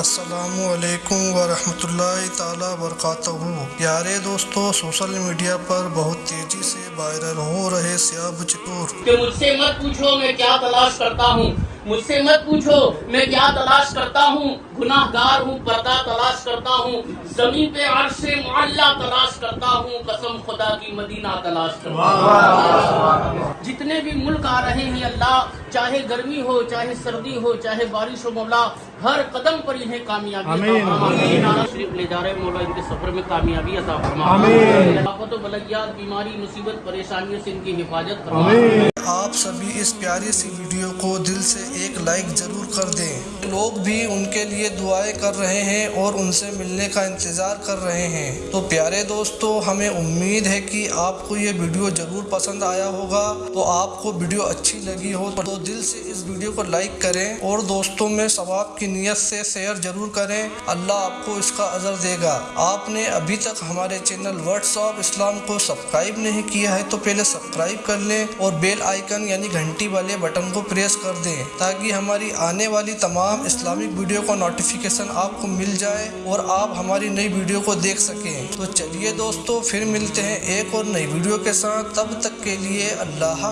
असलकम वरहमतुल्लाहि ताला प्यारे दोस्तों, सोशल मीडिया पर बहुत तेज़ी से वायरल हो रहे मुझसे मत पूछो, मैं क्या तलाश करता हूँ। मुझसे मत पूछो। मैं क्या तलाश करता हूँ? गुनाहगार हूँ पर्दा तलाश करता हूँ। ज़मीन पे अर्श मोहल्ला तलाश करता हूँ। कसम खुदा की मदीना तलाश करता हूँ। जितने भी मुल्क आ रहे हैं अल्लाह चाहे गर्मी हो चाहे सर्दी हो चाहे बारिश हो मौला हर कदम पर इन्हें कामयाबी। शरीफ ले जा रहे मौला इनके सफ़र में कामयाबी अता फरमा आफत बलैयात बीमारी मुसीबत परेशानियों से इनकी हिफाजत फरमा आप सभी इस प्यारी सी वीडियो को दिल से एक लाइक ज़रूर कर दें। लोग भी उनके लिए दुआएँ कर रहे हैं और उनसे मिलने का इंतज़ार कर रहे हैं। तो प्यारे दोस्तों, हमें उम्मीद है कि आपको ये वीडियो ज़रूर पसंद आया होगा। तो आपको वीडियो अच्छी लगी हो तो दिल से इस वीडियो को लाइक करें और दोस्तों में सवाब की नीयत से शेयर ज़रूर करें। अल्लाह आपको इसका अजर देगा। आपने अभी तक हमारे चैनल वर्ड्स ऑफ़ इस्लाम को सब्सक्राइब नहीं किया है तो पहले सब्सक्राइब कर लें और बेल आइकन यानी घंटी वाले बटन को प्रेस कर दें, ताकि हमारी आने वाली तमाम इस्लामिक वीडियो का नोटिफिकेशन आपको मिल जाए और आप हमारी नई वीडियो को देख सकें। तो चलिए दोस्तों, फिर मिलते हैं एक और नई वीडियो के साथ। तब तक के लिए अल्लाह